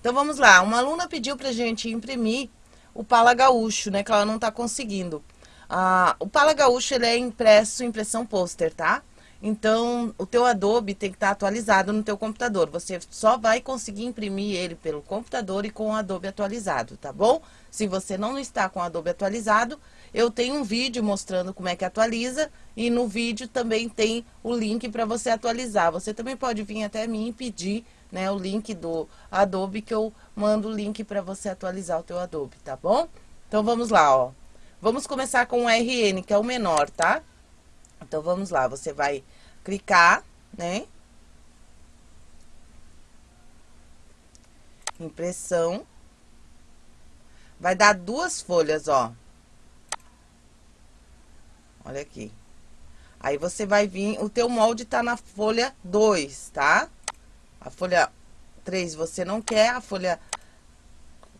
Então, vamos lá. Uma aluna pediu pra gente imprimir o Pala Gaúcho, né? Que ela não tá conseguindo. Ah, o Pala Gaúcho, ele é impresso impressão pôster, tá? Então, o teu Adobe tem que estar tá atualizado no teu computador. Você só vai conseguir imprimir ele pelo computador e com o Adobe atualizado, tá bom? Se você não está com o Adobe atualizado, eu tenho um vídeo mostrando como é que atualiza e no vídeo também tem o link para você atualizar. Você também pode vir até mim e pedir né, o link do Adobe que eu mando o link para você atualizar o teu Adobe, tá bom? Então, vamos lá, ó. Vamos começar com o RN, que é o menor, tá? Então, vamos lá, você vai clicar, né? Impressão. Vai dar duas folhas, ó. Olha aqui. Aí, você vai vir, o teu molde tá na folha 2, tá? A folha 3 você não quer, a folha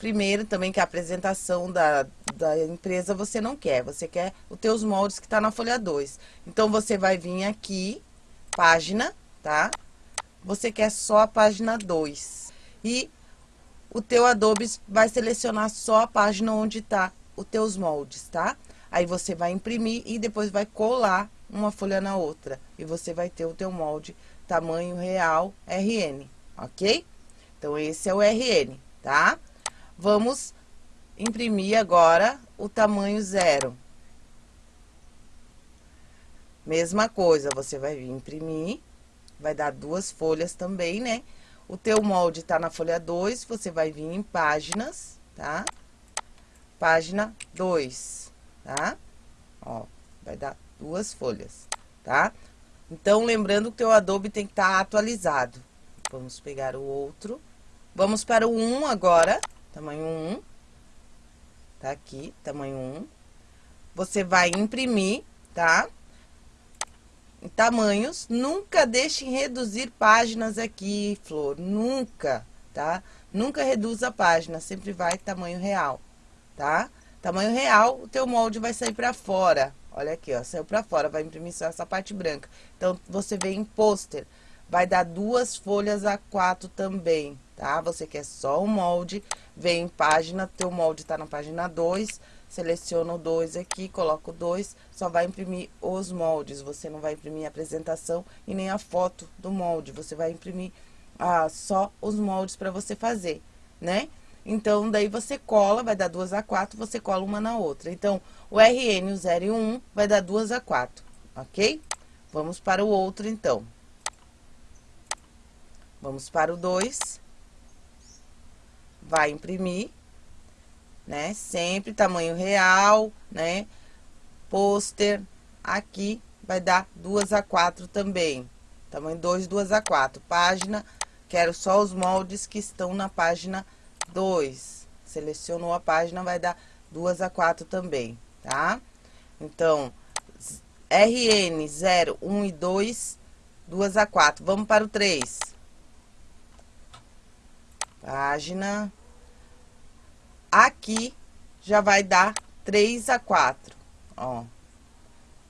primeiro também, que é a apresentação da, da empresa, você não quer. Você quer os teus moldes que tá na folha 2. Então, você vai vir aqui, página, tá? Você quer só a página 2. E o teu Adobe vai selecionar só a página onde tá os teus moldes, tá? Aí, você vai imprimir e depois vai colar uma folha na outra. E você vai ter o teu molde tamanho real RN, ok? Então, esse é o RN, tá? Vamos imprimir agora o tamanho zero. Mesma coisa, você vai vir imprimir, vai dar duas folhas também, né? O teu molde tá na folha 2, você vai vir em páginas, tá? Página 2, tá? Ó, vai dar duas folhas, tá? Então, lembrando que o teu Adobe tem que estar tá atualizado. Vamos pegar o outro. Vamos para o 1 agora tamanho 1, tá aqui, tamanho 1. Você vai imprimir, tá? Em tamanhos, nunca deixem reduzir páginas aqui, Flor, nunca, tá? Nunca reduza a página, sempre vai tamanho real, tá? Tamanho real, o teu molde vai sair pra fora. Olha aqui, ó, saiu pra fora, vai imprimir só essa parte branca. Então, você vem em pôster, vai dar duas folhas a quatro também, tá? Você quer só o molde, vem em página, teu molde tá na página 2, seleciona o 2 aqui, coloca o 2, só vai imprimir os moldes, você não vai imprimir a apresentação e nem a foto do molde, você vai imprimir ah, só os moldes para você fazer, né? Então, daí você cola, vai dar duas a quatro, você cola uma na outra. Então, o RN, o 0 e o 1, vai dar duas a quatro, ok? Vamos para o outro, então. Vamos para o 2 vai imprimir, né? Sempre tamanho real, né? Pôster, aqui vai dar duas a quatro também. Tamanho 2, duas a quatro. Página, quero só os moldes que estão na página 2. Selecionou a página, vai dar duas a quatro também, tá? Então, RN 0, 1 e 2, 2 a 4. Vamos para o 3. Página Aqui já vai dar 3 a 4, ó.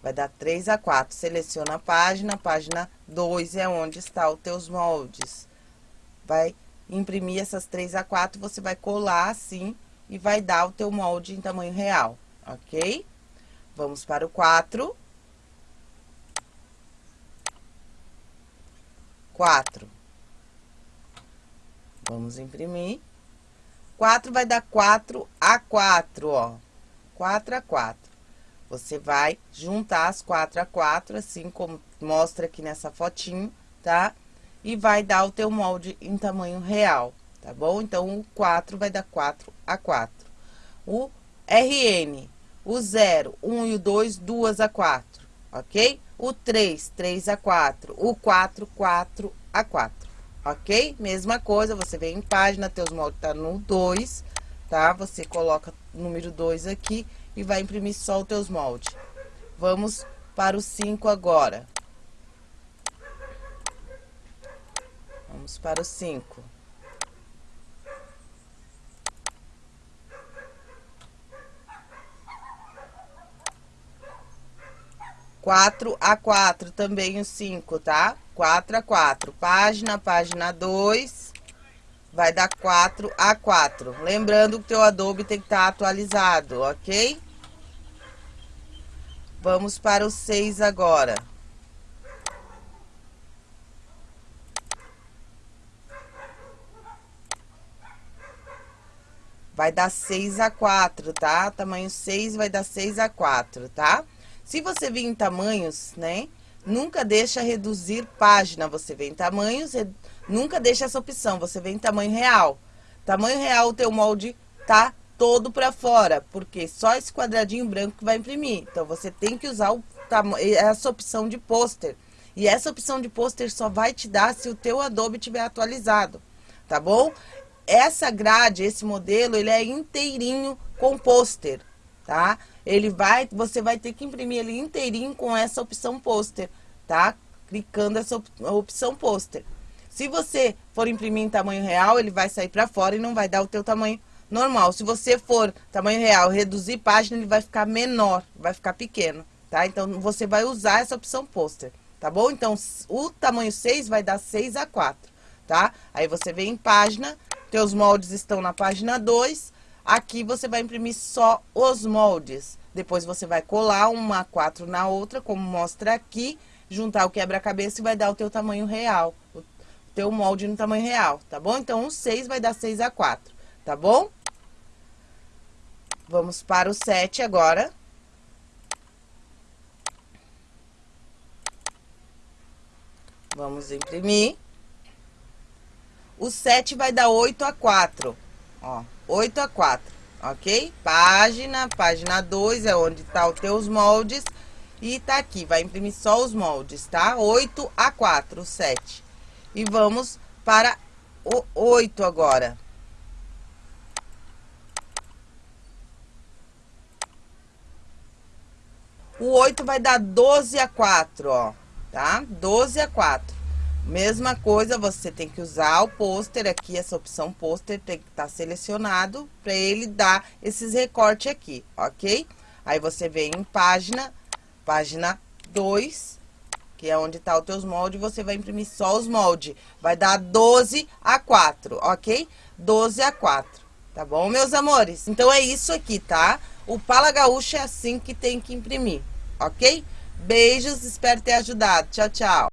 Vai dar 3 a 4. Seleciona a página, página 2 é onde está os teus moldes. Vai imprimir essas 3 a 4, você vai colar assim e vai dar o teu molde em tamanho real, ok? Vamos para o 4. 4. Vamos imprimir. 4 vai dar 4 a 4, ó. 4 a 4. Você vai juntar as 4 a 4, assim como mostra aqui nessa fotinho, tá? E vai dar o teu molde em tamanho real, tá bom? Então, o 4 vai dar 4 a 4. O RN, o 0, 1 e o 2, 2 a 4, ok? O 3, 3 a 4. O 4, 4 a 4 ok? Mesma coisa, você vem em página, teus moldes tá no 2, tá? Você coloca número 2 aqui e vai imprimir só os teus moldes. Vamos para o 5 agora. Vamos para o 5. Quatro a quatro, também o cinco, tá? 4 a 4. Página, página 2. vai dar 4 a 4. Lembrando que o teu Adobe tem que estar tá atualizado, ok? Vamos para o 6 agora. Vai dar 6 a 4, tá? Tamanho 6 vai dar 6 a 4, tá? Se você vir em tamanhos, né? Nunca deixa reduzir página. Você vem em tamanhos, nunca deixa essa opção. Você vem em tamanho real. Tamanho real, o teu molde tá todo para fora, porque só esse quadradinho branco que vai imprimir. Então, você tem que usar o, essa opção de pôster. E essa opção de pôster só vai te dar se o teu Adobe tiver atualizado, tá bom? Essa grade, esse modelo, ele é inteirinho com pôster, tá? Ele vai, você vai ter que imprimir ele inteirinho com essa opção pôster, tá? Clicando essa op opção pôster. Se você for imprimir em tamanho real, ele vai sair para fora e não vai dar o teu tamanho normal. Se você for tamanho real, reduzir página, ele vai ficar menor, vai ficar pequeno, tá? Então, você vai usar essa opção pôster, tá bom? Então, o tamanho 6 vai dar 6 a 4, tá? Aí, você vem em página, teus moldes estão na página 2, Aqui você vai imprimir só os moldes. Depois você vai colar uma A4 na outra, como mostra aqui, juntar o quebra-cabeça e vai dar o teu tamanho real. O teu molde no tamanho real, tá bom? Então, o 6 vai dar 6 a 4, tá bom? Vamos para o 7 agora. Vamos imprimir. O 7 vai dar 8 a 4, ó. 8 a 4, ok? Página, página 2 é onde tá os teus moldes. E tá aqui, vai imprimir só os moldes, tá? 8 a 4, 7. E vamos para o 8 agora. O 8 vai dar 12 a 4, ó, tá? 12 a 4. Mesma coisa, você tem que usar o pôster aqui, essa opção pôster tem que estar tá selecionado para ele dar esses recortes aqui, ok? Aí você vem em página, página 2, que é onde tá os teus moldes, você vai imprimir só os moldes. Vai dar 12 a 4, ok? 12 a 4, tá bom, meus amores? Então, é isso aqui, tá? O Pala Gaúcha é assim que tem que imprimir, ok? Beijos, espero ter ajudado. Tchau, tchau.